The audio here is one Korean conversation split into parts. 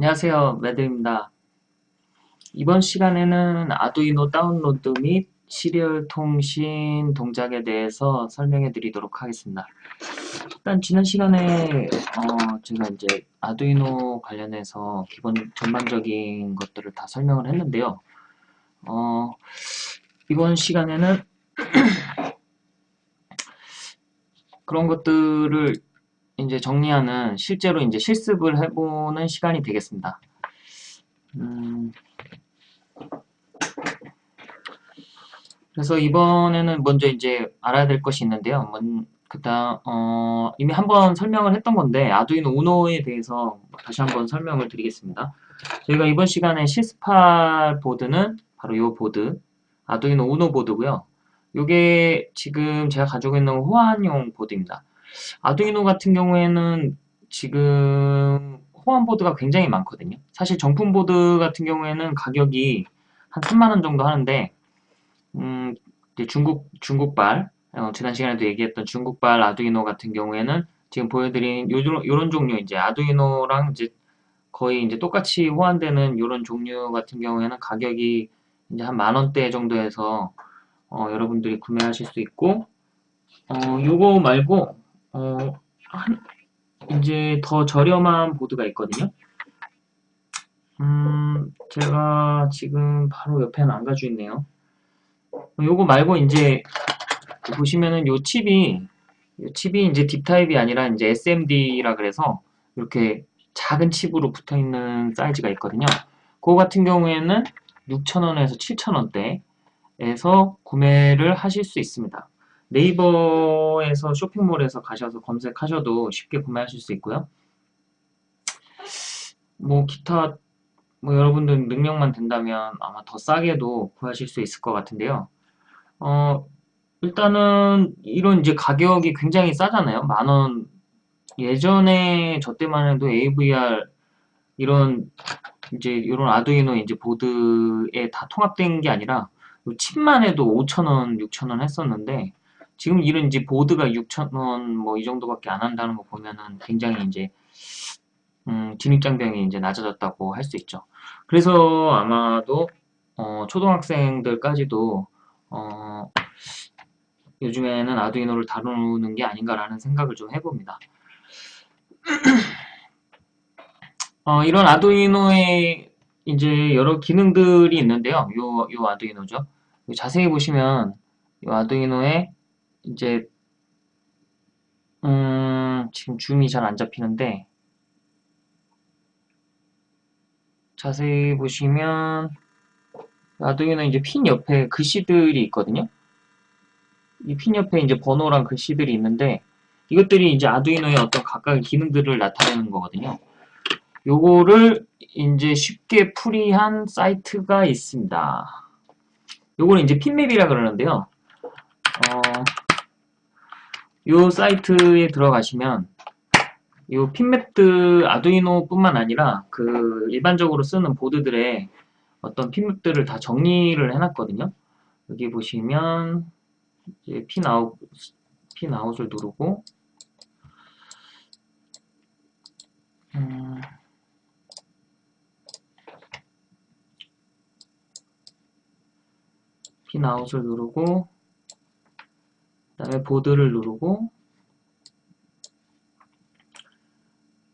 안녕하세요. 매드입니다. 이번 시간에는 아두이노 다운로드 및 시리얼 통신 동작에 대해서 설명해 드리도록 하겠습니다. 일단 지난 시간에 어, 제가 이제 아두이노 관련해서 기본 전반적인 것들을 다 설명을 했는데요. 어, 이번 시간에는 그런 것들을 이제 정리하는 실제로 이제 실습을 해보는 시간이 되겠습니다. 음, 그래서 이번에는 먼저 이제 알아야 될 것이 있는데요. 그다음 어, 이미 한번 설명을 했던 건데 아두이노 우노에 대해서 다시 한번 설명을 드리겠습니다. 저희가 이번 시간에 실습할 보드는 바로 이 보드 아두이노 우노 보드고요. 이게 지금 제가 가지고 있는 호환용 보드입니다. 아두이노 같은 경우에는 지금 호환 보드가 굉장히 많거든요. 사실 정품 보드 같은 경우에는 가격이 한 3만원 정도 하는데 음, 중국, 중국발 어, 지난 시간에도 얘기했던 중국발 아두이노 같은 경우에는 지금 보여드린 요런, 요런 종류 이제 아두이노랑 이제 거의 이제 똑같이 호환되는 요런 종류 같은 경우에는 가격이 이제 한 만원대 정도에서 어, 여러분들이 구매하실 수 있고 어, 요거 말고 어, 한, 이제 더 저렴한 보드가 있거든요. 음, 제가 지금 바로 옆에는 안 가지고 있네요. 요거 말고 이제 보시면은 요 칩이 요 칩이 이제 딥 타입이 아니라 이제 SMD라 그래서 이렇게 작은 칩으로 붙어 있는 사이즈가 있거든요. 그거 같은 경우에는 6,000원에서 7,000원대에서 구매를 하실 수 있습니다. 네이버에서 쇼핑몰에서 가셔서 검색하셔도 쉽게 구매하실 수 있고요. 뭐 기타 뭐 여러분들 능력만 된다면 아마 더 싸게도 구하실 수 있을 것 같은데요. 어 일단은 이런 이제 가격이 굉장히 싸잖아요. 만원 예전에 저 때만 해도 AVR 이런 이제 이런 아두이노 이제 보드에 다 통합된 게 아니라 칩만 해도 5천원 6천원 했었는데 지금 이런 이제 보드가 6,000원 뭐 이 정도밖에 안 한다는 거 보면은 굉장히 이제 음, 진입장벽이 이제 낮아졌다고 할 수 있죠. 그래서 아마도 어, 초등학생들까지도 어, 요즘에는 아두이노를 다루는 게 아닌가라는 생각을 좀 해봅니다. 어, 이런 아두이노에 이제 여러 기능들이 있는데요. 요, 요 아두이노죠. 자세히 보시면 요 아두이노에 이제 음, 지금 줌이 잘 안 잡히는데 자세히 보시면 아두이노 이제 핀 옆에 글씨들이 있거든요. 이 핀 옆에 이제 번호랑 글씨들이 있는데 이것들이 이제 아두이노의 어떤 각각의 기능들을 나타내는 거거든요. 요거를 이제 쉽게 풀이한 사이트가 있습니다. 요거는 이제 핀맵이라 그러는데요. 어, 이 사이트에 들어가시면 이 핀맵들 아두이노 뿐만 아니라 그 일반적으로 쓰는 보드들의 어떤 핀맵들을 다 정리를 해놨거든요. 여기 보시면 이제 pin out, pin out을 누르고 음, pin out을 누르고 그 다음에 보드를 누르고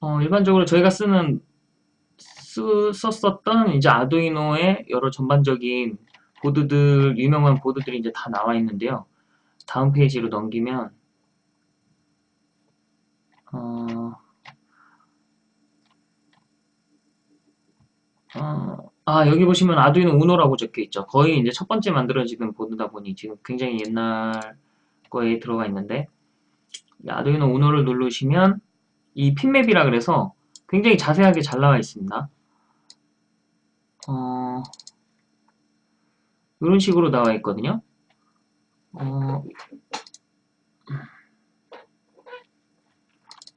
어, 일반적으로 저희가 쓰는 쓰, 썼었던 이제 아두이노의 여러 전반적인 보드들 유명한 보드들이 이제 다 나와 있는데요. 다음 페이지로 넘기면 어, 어, 아 여기 보시면 아두이노 우노라고 적혀 있죠. 거의 이제 첫 번째 만들어지는 보드다 보니 지금 굉장히 옛날 거에 들어가 있는데 아두이노 우노를 누르시면 이 핀맵이라 그래서 굉장히 자세하게 잘 나와 있습니다. 어, 이런 식으로 나와 있거든요. 어,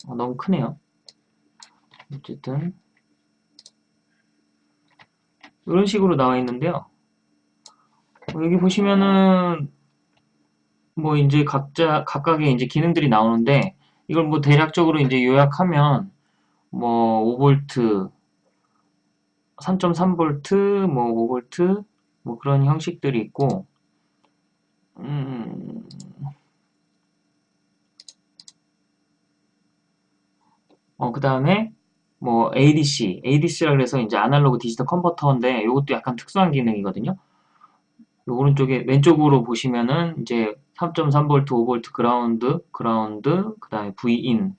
어, 너무 크네요. 어쨌든 이런 식으로 나와 있는데요. 여기 보시면은 뭐 이제 각자 각각의 이제 기능들이 나오는데 이걸 뭐 대략적으로 이제 요약하면 뭐 5V 3.3V, 뭐 5V, 뭐 그런 형식들이 있고, 음, 어, 그 다음에 뭐 ADC, ADC라 그래서 이제 아날로그 디지털 컨버터인데 이것도 약간 특수한 기능이거든요. 요 오른쪽에 왼쪽으로 보시면은 이제 3.3V, 5V 그라운드, 그라운드, 그 다음에 Vin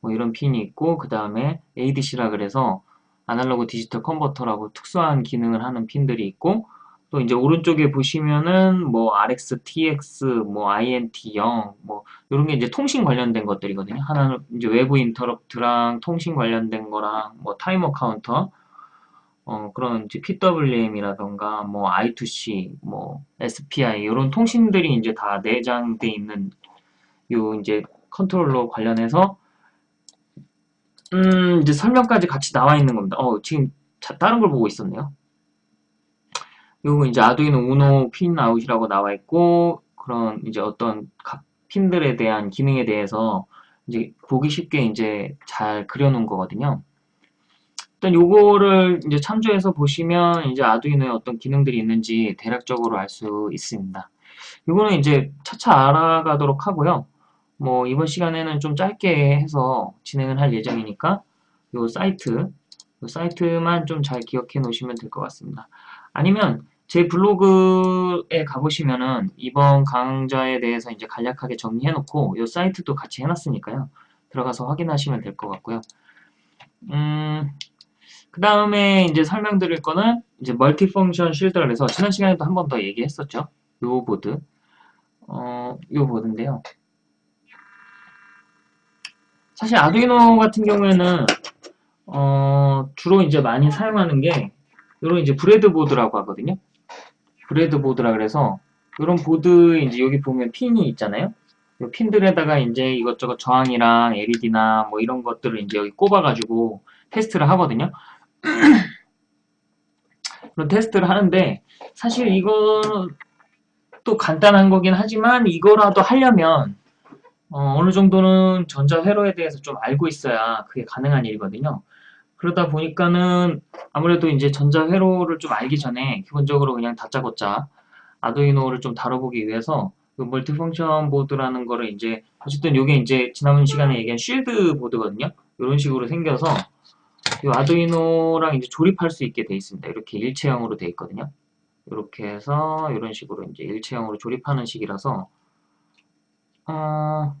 뭐 이런 핀이 있고 그 다음에 ADC라 그래서 analog digital converter라고 특수한 기능을 하는 핀들이 있고 또 이제 오른쪽에 보시면은 뭐 RX, TX, 뭐 INT0 뭐 이런 게 이제 통신 관련된 것들이거든요. 하나는 이제 외부 interrupt랑 통신 관련된 거랑 뭐 타이머 카운터 어 그런 이제 PWM이라던가 뭐 I2C, 뭐 SPI 이런 통신들이 이제 다 내장돼 있는 요 이제 컨트롤러 관련해서 음 이제 설명까지 같이 나와 있는 겁니다. 어 지금 자, 다른 걸 보고 있었네요. 요거 이제 아두이노 우노 pin out이라고 나와 있고 그런 이제 어떤 각 핀들에 대한 기능에 대해서 이제 보기 쉽게 이제 잘 그려놓은 거거든요. 일단 요거를 이제 참조해서 보시면 이제 아두이노에 어떤 기능들이 있는지 대략적으로 알 수 있습니다. 요거는 이제 차차 알아가도록 하고요. 뭐 이번 시간에는 좀 짧게 해서 진행을 할 예정이니까 요 사이트 요 사이트만 좀 잘 기억해 놓으시면 될 것 같습니다. 아니면 제 블로그에 가보시면은 이번 강좌에 대해서 이제 간략하게 정리해 놓고 이 사이트도 같이 해놨으니까요. 들어가서 확인하시면 될 것 같고요. 음, 그 다음에 이제 설명드릴 거는 이제 멀티펑션 쉴드라 그래서 지난 시간에도 한 번 더 얘기했었죠. 요 보드. 어, 요 보드인데요. 사실 아두이노 같은 경우에는 어, 주로 이제 많이 사용하는 게 이런 이제 브레드보드라고 하거든요. 브레드보드라 그래서 이런 보드에 이제 여기 보면 핀이 있잖아요. 이 핀들에다가 이제 이것저것 저항이랑 LED나 뭐 이런 것들을 이제 여기 꼽아가지고 테스트를 하거든요. 그런 테스트를 하는데 사실 또 간단한 거긴 하지만 이거라도 하려면 어, 느 정도는 전자회로에 대해서 좀 알고 있어야 그게 가능한 일이거든요. 그러다 보니까는 아무래도 이제 전자회로를 좀 알기 전에 기본적으로 그냥 다짜고짜 아두이노를 좀 다뤄보기 위해서 그 멀티 펑션 보드라는 거를 이제 어쨌든 이게 이제 지난 시간에 얘기한 쉴드 보드거든요. 이런 식으로 생겨서 이 아두이노랑 이제 조립할 수 있게 돼 있습니다. 이렇게 일체형으로 돼 있거든요. 이렇게 해서 이런 식으로 이제 일체형으로 조립하는 식이라서 어,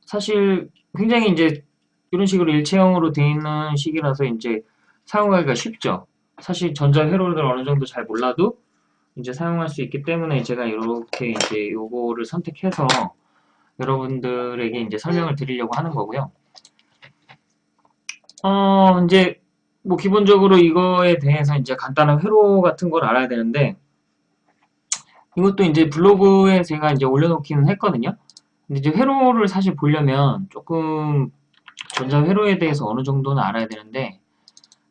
사실 굉장히 이제 이런 식으로 일체형으로 되어 있는 식이라서 이제 사용하기가 쉽죠. 사실 전자 회로를 어느 정도 잘 몰라도 이제 사용할 수 있기 때문에 제가 이렇게 이제 요거를 선택해서 여러분들에게 이제 설명을 드리려고 하는 거고요. 어, 이제 뭐 기본적으로 이거에 대해서 이제 간단한 회로 같은 걸 알아야 되는데 이것도 이제 블로그에 제가 이제 올려놓기는 했거든요. 근데 이제 회로를 사실 보려면 조금 전자회로에 대해서 어느 정도는 알아야 되는데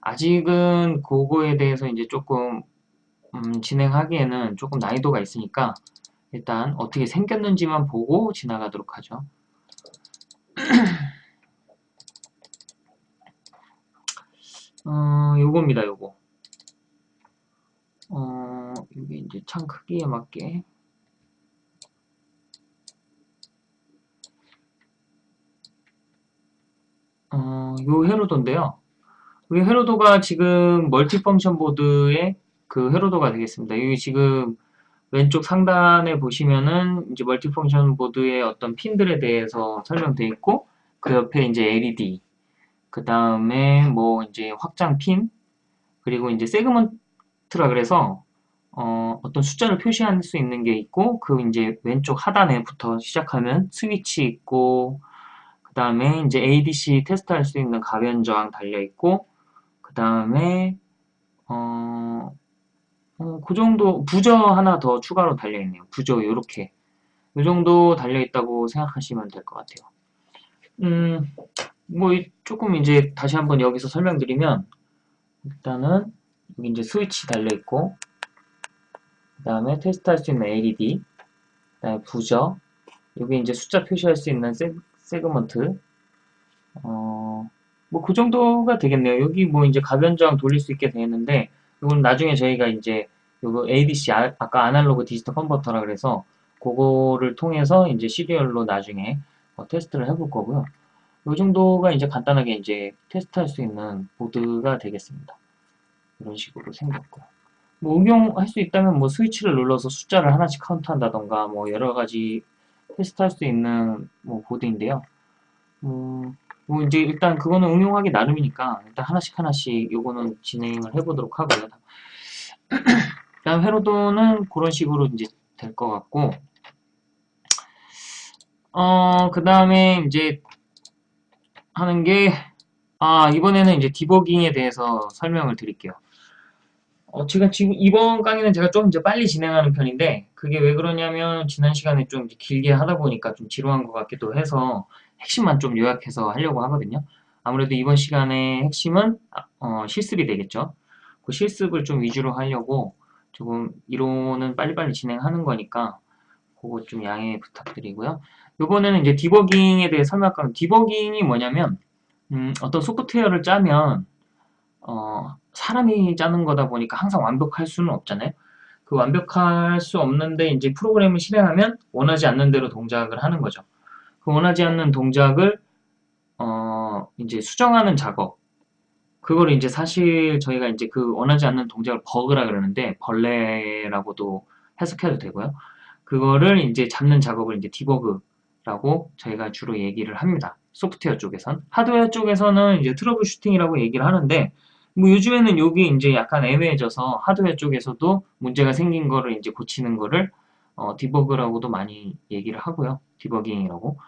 아직은 그거에 대해서 이제 조금 음, 진행하기에는 조금 난이도가 있으니까 일단 어떻게 생겼는지만 보고 지나가도록 하죠. 어, 요겁니다, 요거. 어, 이게 이제 창 크기에 맞게 어, 요 회로도인데요. 이 회로도가 지금 멀티펑션 보드의 그 회로도가 되겠습니다. 여기 지금 왼쪽 상단에 보시면은 이제 멀티펑션 보드의 어떤 핀들에 대해서 설명되어 있고 그 옆에 이제 LED 그 다음에 뭐 이제 확장 핀 그리고 이제 세그먼트라 그래서 어, 어떤 숫자를 표시할 수 있는 게 있고 그 이제 왼쪽 하단에부터 시작하면 스위치 있고 그 다음에 이제 ADC 테스트할 수 있는 가변 저항 달려 있고 그 다음에 어, 어, 그 정도 부저 하나 더 추가로 달려 있네요. 부저 이렇게 이 정도 달려 있다고 생각하시면 될 것 같아요. 음, 뭐 조금 이제 다시 한번 여기서 설명드리면 일단은 여기 이제 스위치 달려 있고 그 다음에 테스트할 수 있는 LED 그 다음에 부저 여기 이제 숫자 표시할 수 있는 세, 세그먼트 어, 뭐 그 정도가 되겠네요. 여기 뭐 이제 가변장 돌릴 수 있게 되어 있는데 이건 나중에 저희가 이제 요거 ADC 아, 아까 아날로그 디지털 컨버터라 그래서 그거를 통해서 이제 시리얼로 나중에 어, 테스트를 해볼 거고요. 이 정도가 이제 간단하게 이제 테스트할 수 있는 보드가 되겠습니다. 이런 식으로 생겼고요. 뭐 응용할 수 있다면 뭐 스위치를 눌러서 숫자를 하나씩 카운트한다던가 뭐 여러 가지 테스트할 수 있는 뭐 보드인데요. 음, 뭐 이제 일단 그거는 응용하기 나름이니까 일단 하나씩 하나씩 요거는 진행을 해보도록 하고요. 그다음 회로도는 그런 식으로 이제 될 것 같고 어, 그 다음에 이제 하는 게, 아, 이번에는 이제 디버깅에 대해서 설명을 드릴게요. 어, 제가 지금 이번 강의는 제가 좀 이제 빨리 진행하는 편인데, 그게 왜 그러냐면, 지난 시간에 좀 길게 하다 보니까 좀 지루한 것 같기도 해서, 핵심만 좀 요약해서 하려고 하거든요. 아무래도 이번 시간의 핵심은, 어, 실습이 되겠죠. 그 실습을 좀 위주로 하려고, 조금 이론은 빨리빨리 진행하는 거니까, 그거 좀 양해 부탁드리고요. 이번에는 이제 디버깅에 대해 설명할 건데 디버깅이 뭐냐면 음, 어떤 소프트웨어를 짜면 어, 사람이 짜는 거다 보니까 항상 완벽할 수는 없잖아요. 그 완벽할 수 없는데 이제 프로그램을 실행하면 원하지 않는 대로 동작을 하는 거죠. 그 원하지 않는 동작을 어, 이제 수정하는 작업. 그걸 이제 사실 저희가 이제 그 원하지 않는 동작을 버그라 그러는데 벌레라고도 해석해도 되고요. 그거를 이제 잡는 작업을 이제 debug 라고 저희가 주로 얘기를 합니다. 소프트웨어 쪽에선. 하드웨어 쪽에서는 이제 trouble shooting이라고 얘기를 하는데, 뭐 요즘에는 여기 이제 약간 애매해져서 하드웨어 쪽에서도 문제가 생긴 거를 이제 고치는 거를 어, debug라고도 많이 얘기를 하고요. 디버깅이라고.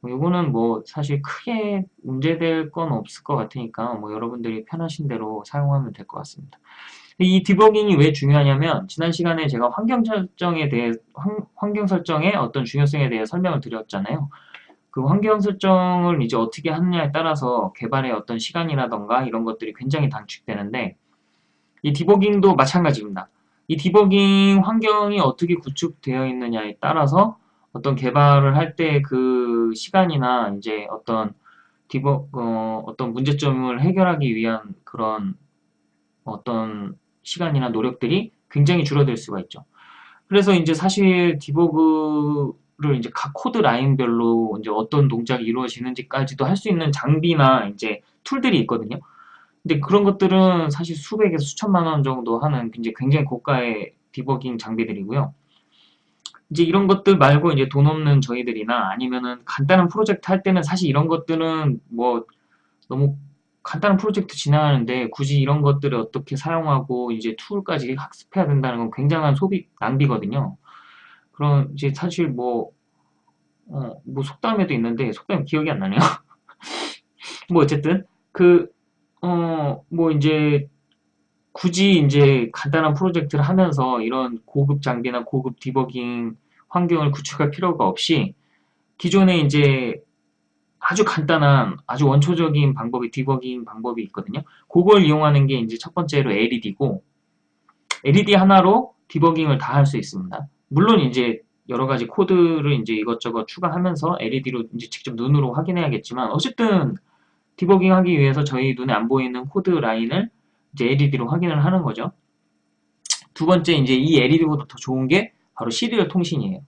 뭐 요거는 뭐 사실 크게 문제될 건 없을 것 같으니까 뭐 여러분들이 편하신 대로 사용하면 될 것 같습니다. 이 디버깅이 왜 중요하냐면 지난 시간에 제가 환경 설정에 대해 환 경 설정의 어떤 중요성에 대해 설명을 드렸잖아요. 그 환경 설정을 이제 어떻게 하느냐에 따라서 개발의 어떤 시간이라던가 이런 것들이 굉장히 단축되는데 이 디버깅도 마찬가지입니다. 이 디버깅 환경이 어떻게 구축되어 있느냐에 따라서 어떤 개발을 할 때 그 시간이나 이제 어떤 디버 어, 어떤 문제점을 해결하기 위한 그런 어떤 시간이나 노력들이 굉장히 줄어들 수가 있죠. 그래서 이제 사실 디버그를 이제 각 코드 라인별로 이제 어떤 동작이 이루어지는지까지도 할 수 있는 장비나 이제 툴들이 있거든요. 근데 그런 것들은 사실 수백에서 수천만 원 정도 하는 이제 굉장히 고가의 디버깅 장비들이고요. 이제 이런 것들 말고 이제 돈 없는 저희들이나 아니면은 간단한 프로젝트 할 때는 사실 이런 것들은 뭐 너무 간단한 프로젝트 진행하는데 굳이 이런 것들을 어떻게 사용하고 이제 툴까지 학습해야 된다는 건 굉장한 소비 낭비거든요. 그럼 이제 사실 뭐, 어, 뭐 속담에도 있는데 속담 기억이 안 나네요. 뭐 어쨌든 그, 어, 뭐 이제 굳이 이제 간단한 프로젝트를 하면서 이런 고급 장비나 고급 디버깅 환경을 구축할 필요가 없이 기존에 이제 아주 간단한 아주 원초적인 방법이 디버깅 방법이 있거든요. 그걸 이용하는 게 이제 첫 번째로 LED고 LED 하나로 디버깅을 다 할 수 있습니다. 물론 이제 여러 가지 코드를 이제 이것저것 추가하면서 LED로 이제 직접 눈으로 확인해야겠지만 어쨌든 디버깅 하기 위해서 저희 눈에 안 보이는 코드 라인을 이제 LED로 확인을 하는 거죠. 두 번째 이제 이 LED보다 더 좋은 게 바로 serial 통신이에요.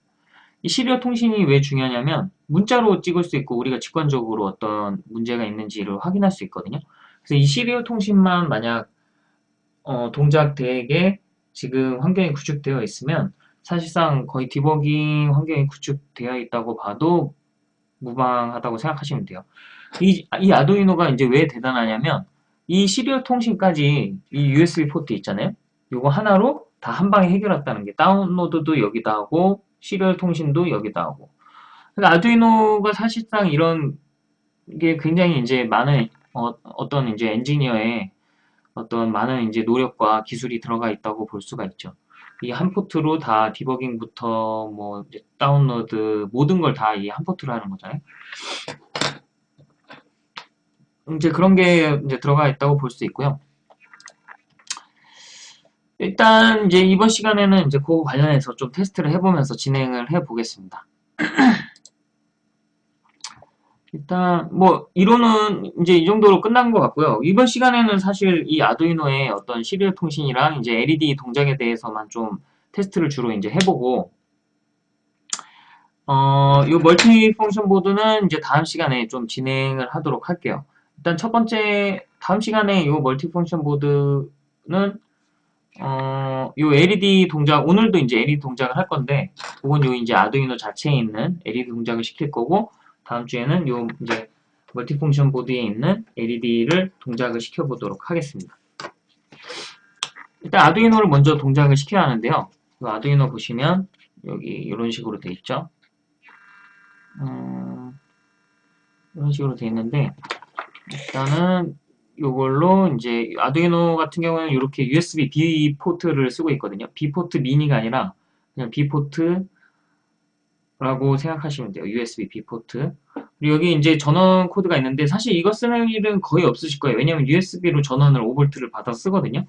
이 serial 통신이 왜 중요하냐면 문자로 찍을 수 있고 우리가 직관적으로 어떤 문제가 있는지를 확인할 수 있거든요. 그래서 이 serial 통신만 만약 어, 동작 대에 지금 환경이 구축되어 있으면 사실상 거의 디버깅 환경이 구축되어 있다고 봐도 무방하다고 생각하시면 돼요. 이, 이 아두이노가 이제 왜 대단하냐면 이 serial 통신까지 이 USB 포트 있잖아요. 이거 하나로 다 한 방에 해결했다는 게 다운로드도 여기다 하고 serial 통신도 여기다 하고. 그러니까 아두이노가 사실상 이런 게 굉장히 이제 많은 어, 떤 이제 엔지니어의 어떤 많은 이제 노력과 기술이 들어가 있다고 볼 수가 있죠. 이 한 포트로 다 디버깅부터 뭐 다운로드 모든 걸 다 이 한 포트로 하는 거잖아요. 이제 그런 게 이제 들어가 있다고 볼 수 있고요. 일단 이제 이번 시간에는 이제 그 관련해서 좀 테스트를 해보면서 진행을 해보겠습니다. 일단 뭐 이론은 이제 이 정도로 끝난 것 같고요. 이번 시간에는 사실 이 아두이노의 어떤 시리얼 통신이랑 이제 LED 동작에 대해서만 좀 테스트를 주로 이제 해보고 어, 이 multi function 보드는 이제 다음 시간에 좀 진행을 하도록 할게요. 일단 첫 번째 다음 시간에 이 multi function 보드는 어, 요 LED 동작 오늘도 이제 LED 동작을 할 건데 그건 요 이제 아두이노 자체에 있는 LED 동작을 시킬 거고 다음 주에는 요 이제 multi function 보드에 있는 LED를 동작을 시켜 보도록 하겠습니다. 일단 아두이노를 먼저 동작을 시켜야 하는데요. 이 아두이노 보시면 여기 이런 식으로 돼 있죠. 음, 이런 식으로 돼 있는데 일단은 요걸로 이제 아두이노 같은 경우는 이렇게 USB B 포트를 쓰고 있거든요. B 포트 미니가 아니라 그냥 B 포트라고 생각하시면 돼요. USB B 포트. 그리고 여기 이제 전원 코드가 있는데 사실 이거 쓰는 일은 거의 없으실 거예요. 왜냐면 USB로 전원을 5V를 받아 쓰거든요.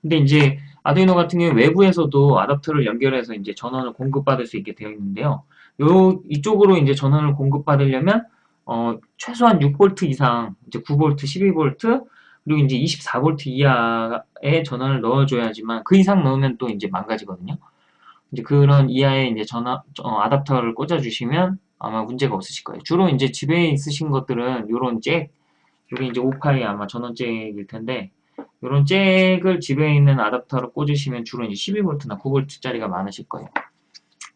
근데 이제 아두이노 같은 경우 외부에서도 아답터를 연결해서 이제 전원을 공급받을 수 있게 되어 있는데요. 요 이쪽으로 이제 전원을 공급받으려면 어, 최소한 6V 이상, 이제 9V, 12V, 그리고 이제 24V 이하의 전원을 넣어줘야지만 그 이상 넣으면 또 이제 망가지거든요. 이제 그런 이하의 이제 전원, 어, 아답터를 꽂아주시면 아마 문제가 없으실 거예요. 주로 이제 집에 있으신 것들은 요런 잭, 요게 이제 5파이 아마 전원 잭일 텐데, 요런 잭을 집에 있는 아답터로 꽂으시면 주로 이제 12V나 9V짜리가 많으실 거예요.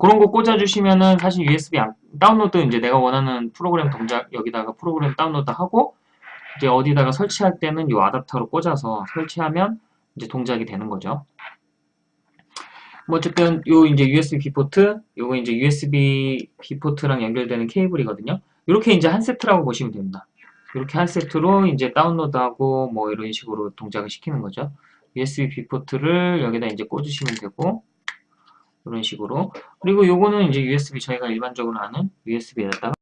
그런 거 꽂아주시면은 사실 USB 안- 다운로드 이제 내가 원하는 프로그램 동작 여기다가 프로그램 다운로드 하고 이제 어디다가 설치할 때는 이 아답터로 꽂아서 설치하면 이제 동작이 되는 거죠. 뭐 어쨌든 요 이제 USB B 포트, 요거 이제 USB B 포트랑 연결되는 케이블이거든요. 이렇게 이제 한 세트라고 보시면 됩니다. 이렇게 한 세트로 이제 다운로드하고 뭐 이런 식으로 동작을 시키는 거죠. USB B 포트를 여기다 이제 꽂으시면 되고 이런 식으로. 그리고 요거는 이제 USB 저희가 일반적으로 아는 USB에다가